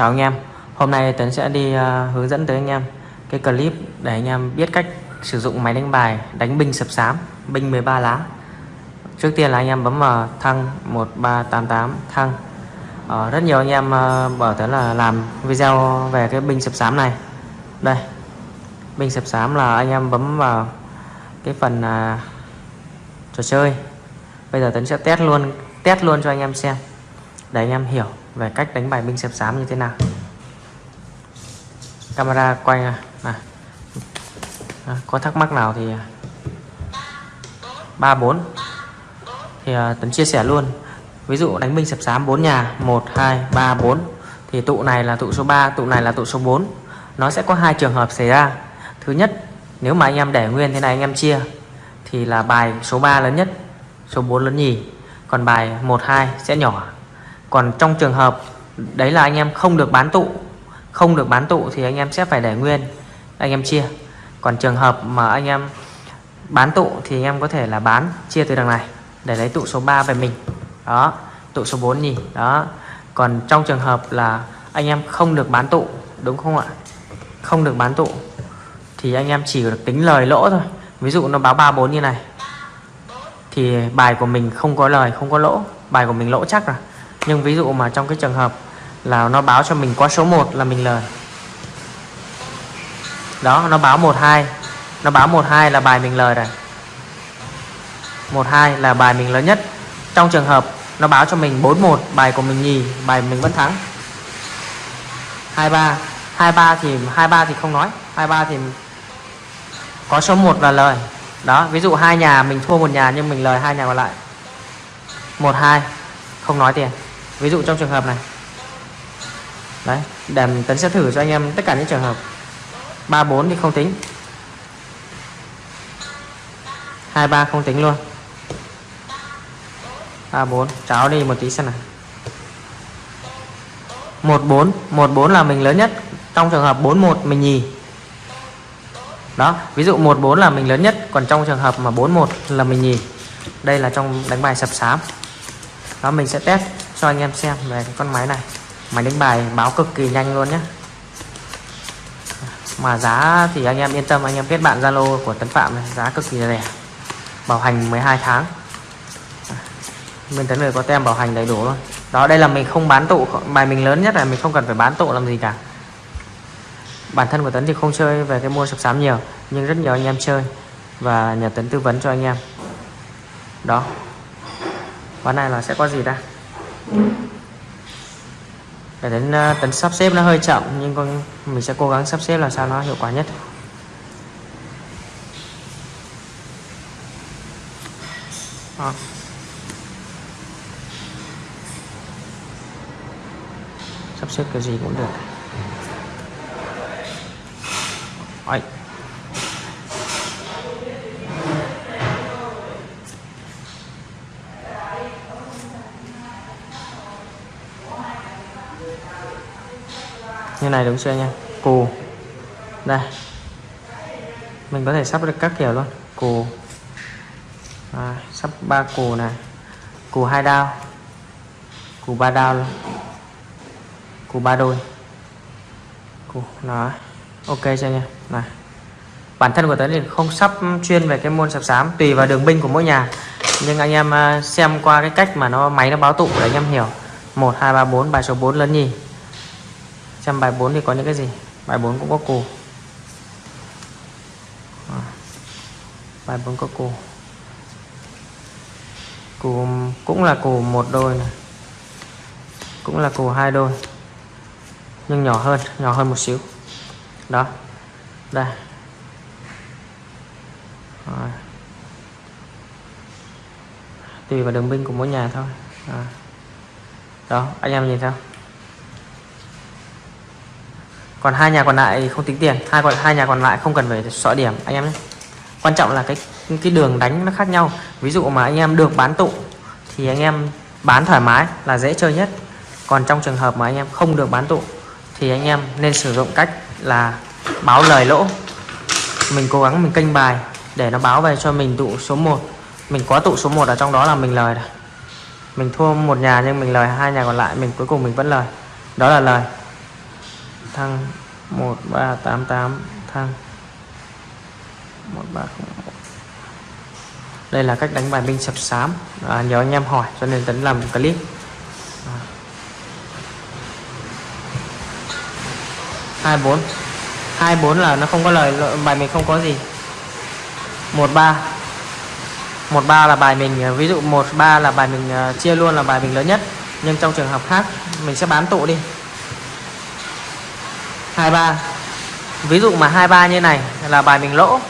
Chào anh em. Hôm nay Tấn sẽ đi uh, hướng dẫn tới anh em cái clip để anh em biết cách sử dụng máy đánh bài đánh binh sập sám binh 13 lá. Trước tiên là anh em bấm vào thăng 1388 thăng. Uh, Rất nhiều anh em uh, bảo Tấn là làm video về cái binh sập sám này. Đây Binh sập sám là anh em bấm vào cái phần uh, trò chơi. Bây giờ Tấn sẽ test luôn test luôn cho anh em xem để anh em hiểu về cách đánh bài binh xếp xám như thế nào? Camera quay à, này. À, có thắc mắc nào thì à, ba bốn. Thì à, Tấn chia sẻ luôn. Ví dụ đánh binh sập sám 4 nhà 1 2 3 4 thì tụ này là tụ số 3 tụ này là tụ số 4 nó sẽ có hai trường hợp xảy ra. Thứ nhất nếu mà anh em để nguyên thế này anh em chia thì là bài số 3 lớn nhất số 4 lớn nhì. Còn bài 1 2 sẽ nhỏ còn trong trường hợp đấy là anh em không được bán tụ, không được bán tụ thì anh em sẽ phải để nguyên, anh em chia. Còn trường hợp mà anh em bán tụ thì anh em có thể là bán, chia từ đằng này, để lấy tụ số 3 về mình. Đó, tụ số 4 nhỉ, đó. Còn trong trường hợp là anh em không được bán tụ, đúng không ạ? Không được bán tụ thì anh em chỉ được tính lời lỗ thôi. Ví dụ nó báo 34 như này, thì bài của mình không có lời, không có lỗ, bài của mình lỗ chắc rồi nhưng ví dụ mà trong cái trường hợp là nó báo cho mình qua số 1 là mình lời. Đó, nó báo 12 nó báo 12 là bài mình lời rồi 12 là bài mình lớn nhất. Trong trường hợp nó báo cho mình 41 bài của mình nhì, bài mình vẫn thắng. 23 23 thì 23 thì không nói. 23 thì có số 1 là lời. Đó, ví dụ hai nhà mình thua một nhà nhưng mình lời hai nhà còn lại. 12 không nói tiền ví dụ trong trường hợp này. Đấy để tấn sẽ thử cho anh em tất cả những trường hợp. 34 thì không tính. 23 không tính luôn. 34 cháo đi một tí xem nào. 14 14 là mình lớn nhất. Trong trường hợp 41 mình nhì. Đó, ví dụ 14 là mình lớn nhất, còn trong trường hợp mà 41 là mình nhì. Đây là trong đánh bài sập sám. Đó, mình sẽ test cho anh em xem về cái con máy này. Máy đánh bài báo cực kỳ nhanh luôn nhé mà giá thì anh em yên tâm, anh em kết bạn Zalo của Tấn Phạm này, giá cực kỳ rẻ. Bảo hành 12 tháng. Bên Tấn người có tem bảo hành đầy đủ luôn. Đó, đây là mình không bán tụ, bài mình lớn nhất là mình không cần phải bán tụ làm gì cả. Bản thân của Tấn thì không chơi về cái mua sập sám nhiều, nhưng rất nhiều anh em chơi và nhờ Tấn tư vấn cho anh em. Đó. Ván này là sẽ có gì ta? Cái đến ờ, tấn sắp xếp nó hơi chậm, nhưng con, mình sẽ cố gắng sắp xếp làm sao nó hiệu quả nhất Đó. sắp xếp cái gì cũng được như này đúng chưa nha? Cù. Đây. Mình có thể sắp được các kiểu luôn. Cù. À, sắp ba cù này. Cù hai đao. Cù ba đao luôn. Cù ba đôi. Cù nó ok chưa nha? Này. Bản thân của tớ thì không sắp chuyên về cái môn sập sám tùy vào đường binh của mỗi nhà. Nhưng anh em à, xem qua cái cách mà nó máy nó báo tụ để anh em hiểu. Một hai ba bốn bài số 4 lớn nhì xem bài 4 thì có những cái gì? Bài 4 cũng có cù. Ờ. Bài 4 có cù. Cù cũng là cù một đôi này. Cũng là cù hai đôi. Nhưng nhỏ hơn nhỏ hơn một xíu. Đó. Đây. Rồi. tùy vào đường binh của mỗi nhà thôi. À. đó, anh em nhìn sao còn hai nhà còn lại không tính tiền. Hai còn hai nhà còn lại không cần phải xóa điểm. Anh em nhé. Quan trọng là cái cái đường đánh nó khác nhau. Ví dụ mà anh em được bán tụ, thì anh em bán thoải mái là dễ chơi nhất. Còn trong trường hợp mà anh em không được bán tụ, thì anh em nên sử dụng cách là báo lời lỗ. Mình cố gắng mình kênh bài để nó báo về cho mình tụ số 1 mình có tụ số 1 ở trong đó là mình lời rồi. Mình thua một nhà nhưng mình lời, hai nhà còn lại mình cuối cùng mình vẫn lời. Đó là lời thăng. 1388 thăng. 1301 đây là cách đánh bài binh sập sám. À, nhớ anh em hỏi cho nên tấn làm clip. À. 24 24 là nó không có lời bài mình không có gì. 13 13 là bài mình à, ví dụ 13 là bài mình à, chia luôn là bài mình lớn nhất. Nhưng trong trường hợp khác mình sẽ bán tụ đi. 23 ví dụ mà 23 như này là bài mình lỗ.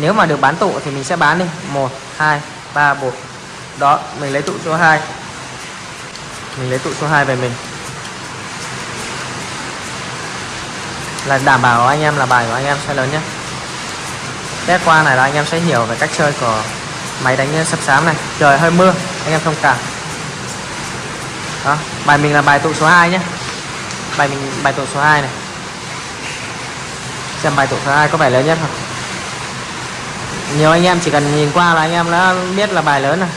Nếu mà được bán tụ thì mình sẽ bán đi. 1 2 3 1 đó, mình lấy tụ số 2 mình lấy tụ số 2 về mình. Là đảm bảo anh em là bài của anh em sẽ lớn nhé. Test qua này là anh em sẽ hiểu về cách chơi của máy đánh sắp sám này. Trời, hơi mưa. Anh em thông cảm. Đó, bài mình là bài tụ số 2 nhé. Bài mình, bài tụ số 2 này xem bài tổ số 2 có bài lớn nhất không nhiều anh em chỉ cần nhìn qua là anh em đã biết là bài lớn rồi.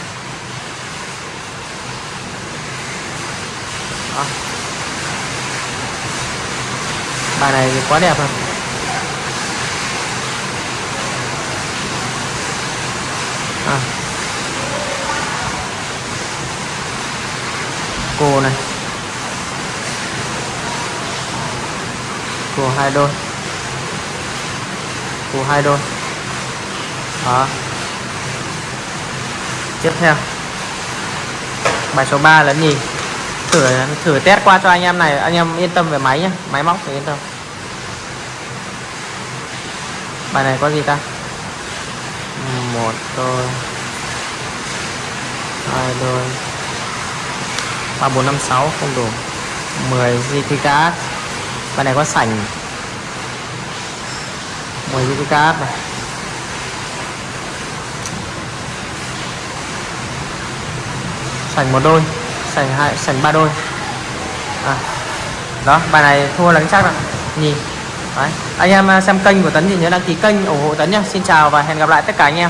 Đó. bài này quá đẹp rồi. À. cô này. Cô hai đôi của hai đôi. Đó. Tiếp theo. Bài số 3 là gì? Thử thử test qua cho anh em này. Anh em yên tâm về máy nhé máy móc thì yên tâm. Bài này có gì ta? Một đôi. Hai đôi. Ba, bốn, năm, sáu, không đủ. 10 thì card bài này có sảnh. 10 GT card này. Sành một đôi, sành hai, sành ba đôi. À. đó, bài này thua là chắc rồi. Nhìn. Đấy. anh em à, xem kênh của tấn thì nhớ đăng ký kênh ủng hộ tấn nhé xin chào và hẹn gặp lại tất cả anh em.